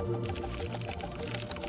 よろしくお願いします。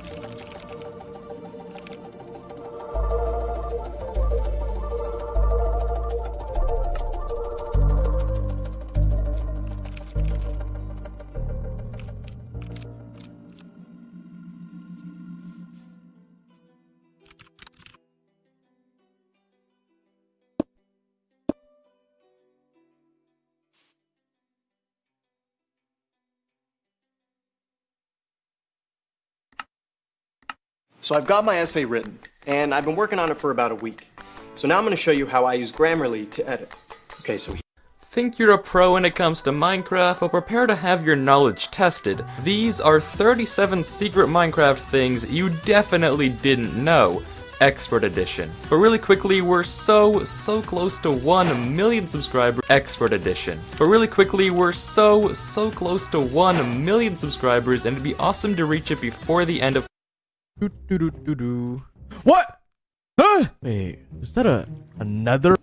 So I've got my essay written, and I've been working on it for about a week. So now I'm going to show you how I use Grammarly to edit. Okay, so Think you're a pro when it comes to Minecraft? Well, prepare to have your knowledge tested. These are 37 secret Minecraft things you definitely didn't know. Expert Edition. But really quickly, we're so, so close to 1 million subscribers. Expert Edition. But really quickly, we're so, so close to 1 million subscribers, and it'd be awesome to reach it before the end of. Doo, doo, doo, doo, doo. What? Huh? Wait, is that a another?